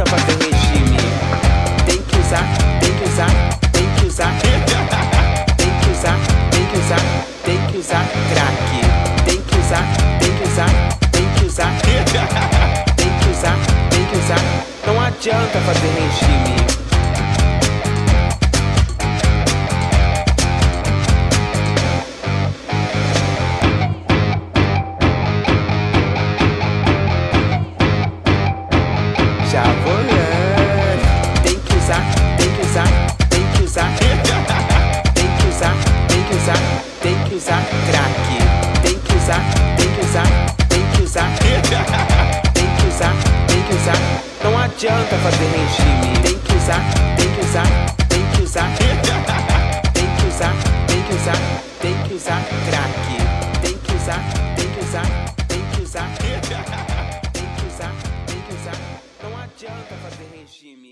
luta pra ter regime. Tem que usar, tem que usar, tem que usar. Tem que usar, tem que usar, tem que usar crack. Tem que usar, tem que usar, tem que usar. Tem que usar, tem que usar. Não adianta fazer regime. Usar crack. Tem que usar, tem que usar, tem que usar. Tem que usar, tem que usar. Não adianta fazer regime. Tem que usar, tem que usar, tem que usar. Tem que usar, tem que usar, tem que usar crack. Tem que usar, tem que usar, tem que usar. Tem que usar, tem que usar. Não adianta fazer regime.